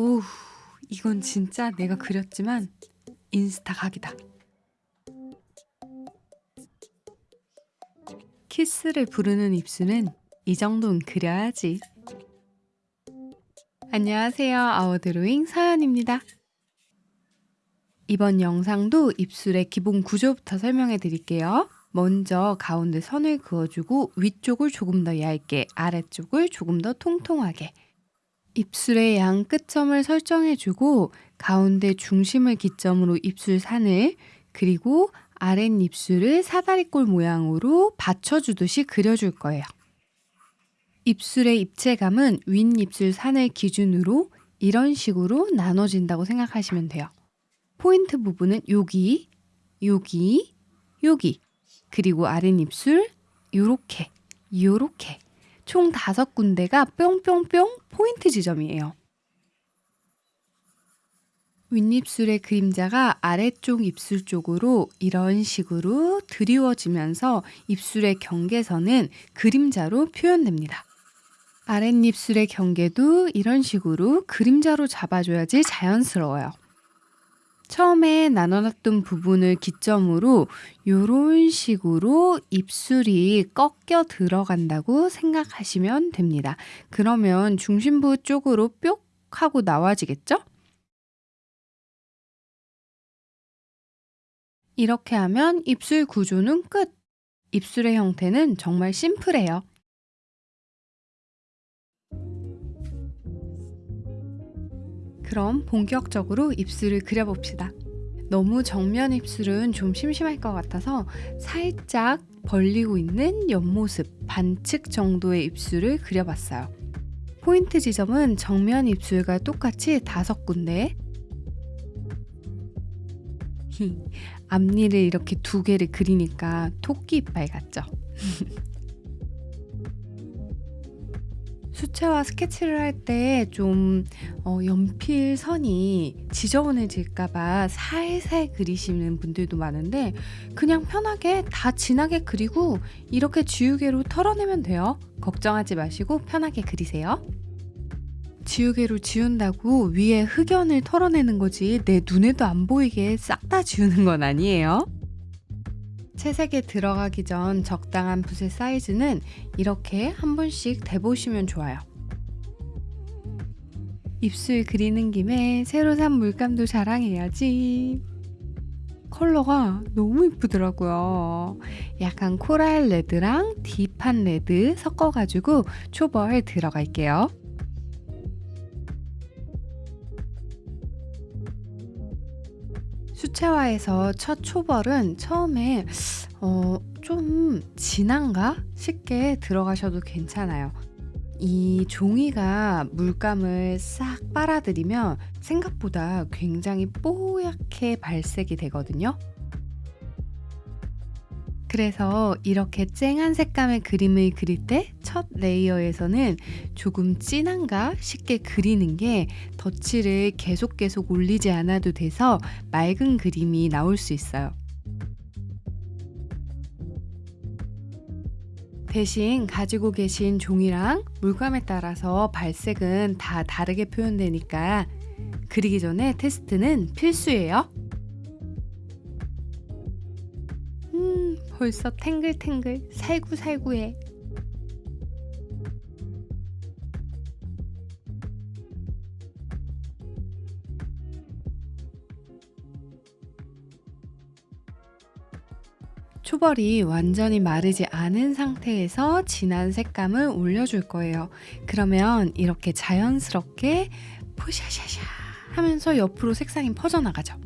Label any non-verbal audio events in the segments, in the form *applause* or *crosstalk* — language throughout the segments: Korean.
오, 이건 진짜 내가 그렸지만 인스타 각이다. 키스를 부르는 입술은 이 정도는 그려야지. 안녕하세요. 아워드로잉 서연입니다. 이번 영상도 입술의 기본 구조부터 설명해 드릴게요. 먼저 가운데 선을 그어주고 위쪽을 조금 더 얇게, 아래쪽을 조금 더 통통하게. 입술의 양 끝점을 설정해주고 가운데 중심을 기점으로 입술 산을 그리고 아랫입술을 사다리꼴 모양으로 받쳐주듯이 그려줄 거예요. 입술의 입체감은 윗입술 산을 기준으로 이런 식으로 나눠진다고 생각하시면 돼요. 포인트 부분은 여기, 여기, 여기, 그리고 아랫입술 요렇게, 요렇게 총 다섯 군데가 뿅뿅뿅 포인트 지점이에요. 윗입술의 그림자가 아래쪽 입술 쪽으로 이런 식으로 드리워지면서 입술의 경계선은 그림자로 표현됩니다. 아랫입술의 경계도 이런 식으로 그림자로 잡아줘야지 자연스러워요. 처음에 나눠놨던 부분을 기점으로 이런 식으로 입술이 꺾여 들어간다고 생각하시면 됩니다. 그러면 중심부 쪽으로 뿅 하고 나와지겠죠? 이렇게 하면 입술 구조는 끝! 입술의 형태는 정말 심플해요. 그럼 본격적으로 입술을 그려봅시다. 너무 정면 입술은 좀 심심할 것 같아서 살짝 벌리고 있는 옆모습 반측 정도의 입술을 그려봤어요. 포인트 지점은 정면 입술과 똑같이 다섯 군데 *laughs* 앞니를 이렇게 두 개를 그리니까 토끼 이빨 같죠? *laughs* 수채화 스케치를 할 때좀 어, 연필 선이 지저분해질까봐 살살 그리시는 분들도 많은데 그냥 편하게 다 진하게 그리고 이렇게 지우개로 털어내면 돼요. 걱정하지 마시고 편하게 그리세요. 지우개로 지운다고 위에 흑연을 털어내는 거지 내 눈에도 안 보이게 싹 다 지우는 건 아니에요. 채색에 들어가기 전 적당한 붓의 사이즈는 이렇게 한 번씩 대보시면 좋아요. 입술 그리는 김에 새로 산 물감도 자랑해야지. 컬러가 너무 이쁘더라고요. 약간 coral red랑 deep한 red 섞어가지고 초벌 들어갈게요. 수채화에서 첫 초벌은 처음에 어, 좀 진한가 싶게 들어가셔도 괜찮아요. 이 종이가 물감을 싹 빨아들이면 생각보다 굉장히 뽀얗게 발색이 되거든요. 그래서 이렇게 쨍한 색감의 그림을 그릴 때 첫 레이어에서는 조금 진한가 쉽게 그리는 게 덧칠을 계속 계속 올리지 않아도 돼서 맑은 그림이 나올 수 있어요. 대신 가지고 계신 종이랑 물감에 따라서 발색은 다 다르게 표현되니까 그리기 전에 테스트는 필수예요. 벌써 탱글탱글 살구살구해 초벌이 완전히 마르지 않은 상태에서 진한 색감을 올려줄 거예요. 그러면 이렇게 자연스럽게 포샤샤샤 하면서 옆으로 색상이 퍼져나가죠.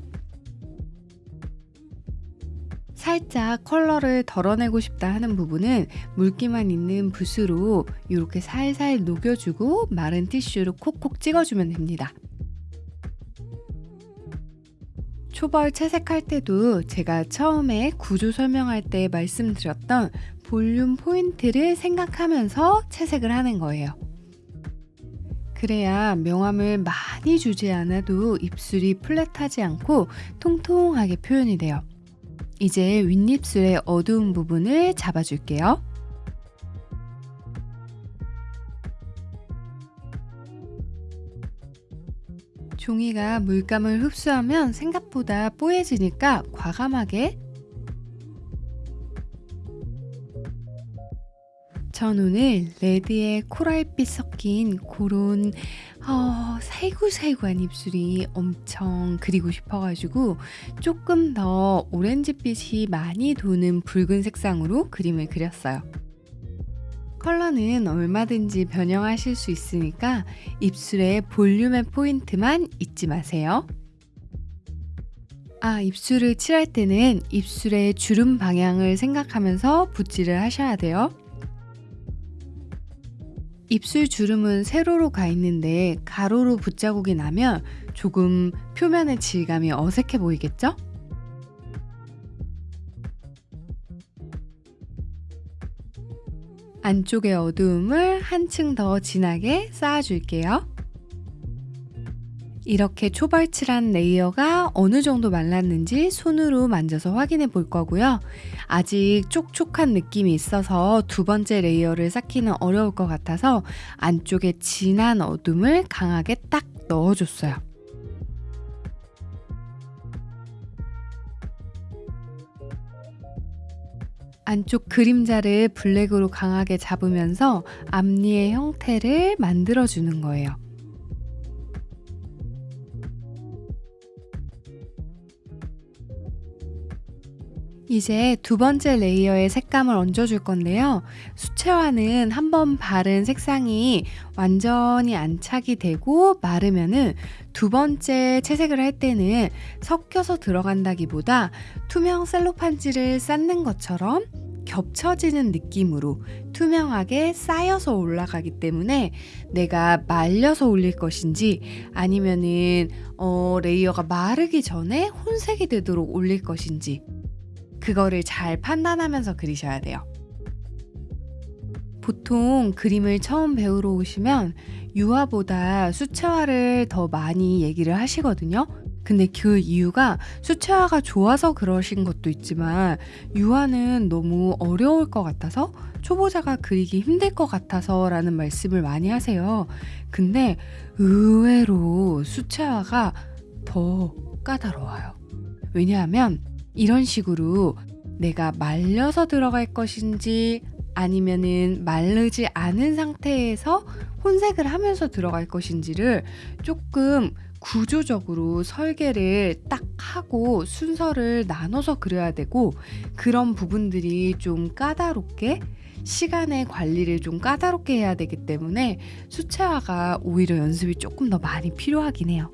살짝 컬러를 덜어내고 싶다 하는 부분은 물기만 있는 붓으로 이렇게 살살 녹여주고 마른 티슈로 콕콕 찍어주면 됩니다. 초벌 채색할 때도 제가 처음에 구조 설명할 때 말씀드렸던 볼륨 포인트를 생각하면서 채색을 하는 거예요. 그래야 명암을 많이 주지 않아도 입술이 플랫하지 않고 통통하게 표현이 돼요. 이제 윗입술의 어두운 부분을 잡아줄게요. 종이가 물감을 흡수하면 생각보다 뽀얘지니까 과감하게 전 오늘 레드에 코랄빛 섞인 고런 어, 살구살구한 입술이 엄청 그리고 싶어가지고 조금 더 오렌지빛이 많이 도는 붉은 색상으로 그림을 그렸어요. 컬러는 얼마든지 변형하실 수 있으니까 입술의 볼륨의 포인트만 잊지 마세요. 아, 입술을 칠할 때는 입술의 주름 방향을 생각하면서 붓질을 하셔야 돼요. 입술 주름은 세로로 가 있는데 가로로 붓자국이 나면 조금 표면의 질감이 어색해 보이겠죠? 안쪽의 어두움을 한층 더 진하게 쌓아줄게요. 이렇게 초벌칠한 layer가 어느 정도 말랐는지 손으로 만져서 확인해 볼 거고요. 아직 촉촉한 느낌이 있어서 두 번째 layer를 쌓기는 어려울 것 같아서 안쪽에 진한 어둠을 강하게 딱 넣어줬어요. 안쪽 그림자를 블랙으로 강하게 잡으면서 앞니의 형태를 만들어주는 거예요. 이제 두 번째 레이어의 색감을 얹어줄 건데요. 수채화는 한번 바른 색상이 완전히 안착이 되고 마르면은 두 번째 채색을 할 때는 섞여서 들어간다기보다 투명 셀로판지를 쌓는 것처럼 겹쳐지는 느낌으로 투명하게 쌓여서 올라가기 때문에 내가 말려서 올릴 것인지 아니면은 어, 레이어가 마르기 전에 혼색이 되도록 올릴 것인지 그거를 잘 판단하면서 그리셔야 돼요. 보통 그림을 처음 배우러 오시면 유화보다 수채화를 더 많이 얘기를 하시거든요. 근데 그 이유가 수채화가 좋아서 그러신 것도 있지만 유화는 너무 어려울 것 같아서 초보자가 그리기 힘들 것 같아서 라는 말씀을 많이 하세요. 근데 의외로 수채화가 더 까다로워요. 왜냐하면 이런 식으로 내가 말려서 들어갈 것인지 아니면은 마르지 않은 상태에서 혼색을 하면서 들어갈 것인지를 조금 구조적으로 설계를 딱 하고 순서를 나눠서 그려야 되고 그런 부분들이 좀 까다롭게 시간의 관리를 좀 까다롭게 해야 되기 때문에 수채화가 오히려 연습이 조금 더 많이 필요하긴 해요.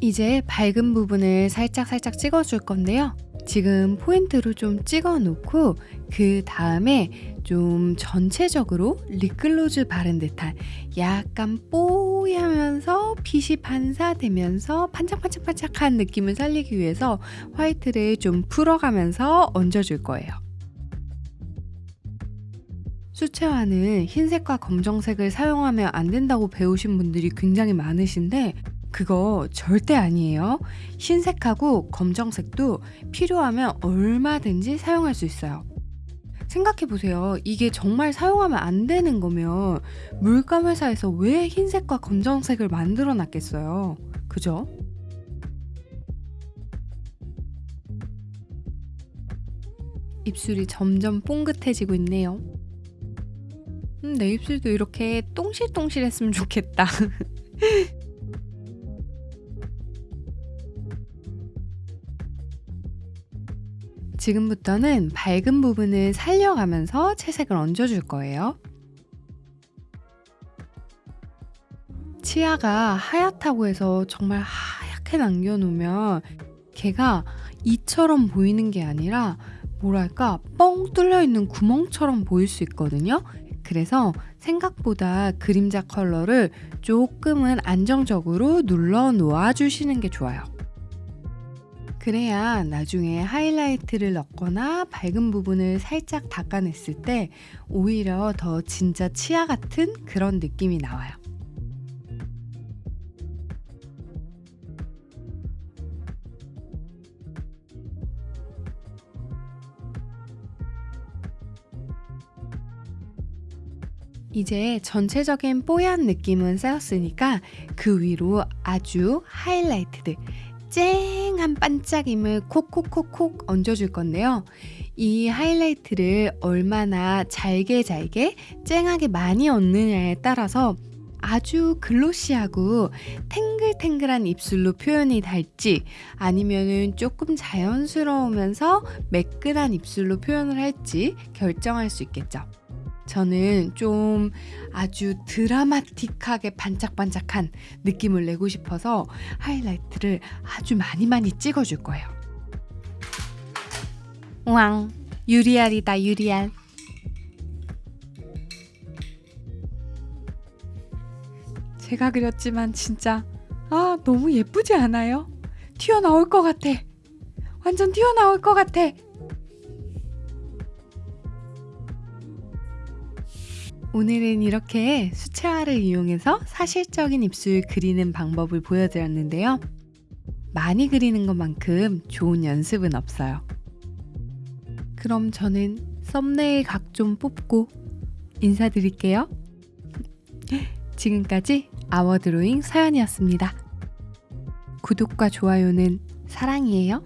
이제 밝은 부분을 살짝 살짝 찍어줄 건데요. 지금 포인트로 좀 찍어 놓고 그 다음에 좀 전체적으로 립글로즈 바른 듯한 약간 뽀얗면서 빛이 반사되면서 반짝반짝반짝한 느낌을 살리기 위해서 화이트를 좀 풀어가면서 얹어줄 거예요. 수채화는 흰색과 검정색을 사용하면 안 된다고 배우신 분들이 굉장히 많으신데 그거 절대 아니에요. 흰색하고 검정색도 필요하면 얼마든지 사용할 수 있어요. 생각해 보세요. 이게 정말 사용하면 안 되는 거면 물감 회사에서 왜 흰색과 검정색을 만들어 놨겠어요. 그죠? 입술이 점점 뽕긋해지고 있네요. 음, 내 입술도 이렇게 똥실똥실했으면 좋겠다. *laughs* 지금부터는 밝은 부분을 살려가면서 채색을 얹어줄 거예요. 치아가 하얗다고 해서 정말 하얗게 남겨놓으면 걔가 이처럼 보이는 게 아니라 뭐랄까 뻥 뚫려 있는 구멍처럼 보일 수 있거든요. 그래서 생각보다 그림자 컬러를 조금은 안정적으로 눌러 놓아 주시는 게 좋아요. 그래야 나중에 하이라이트를 넣거나 밝은 부분을 살짝 닦아냈을 때 오히려 더 진짜 치아 같은 그런 느낌이 나와요. 이제 전체적인 뽀얀 느낌은 쌓였으니까 그 위로 아주 하이라이트들 쨍한 반짝임을 콕콕콕콕 얹어줄 건데요. 이 하이라이트를 얼마나 잘게 잘게 쨍하게 많이 얹느냐에 따라서 아주 글로시하고 탱글탱글한 입술로 표현이 될지 아니면은 조금 자연스러우면서 매끈한 입술로 표현을 할지 결정할 수 있겠죠. 저는 좀 아주 드라마틱하게 반짝반짝한 느낌을 내고 싶어서 하이라이트를 아주 많이 많이 찍어줄 거예요. 왕, 유리알이다 유리알. 제가 그렸지만 진짜 아 너무 예쁘지 않아요? 튀어나올 것 같아. 완전 튀어나올 것 같아. 오늘은 이렇게 수채화를 이용해서 사실적인 입술 그리는 방법을 보여드렸는데요. 많이 그리는 것만큼 좋은 연습은 없어요. 그럼 저는 썸네일 각 좀 뽑고 인사드릴게요. 지금까지 아워드로잉 서연이었습니다. 구독과 좋아요는 사랑이에요.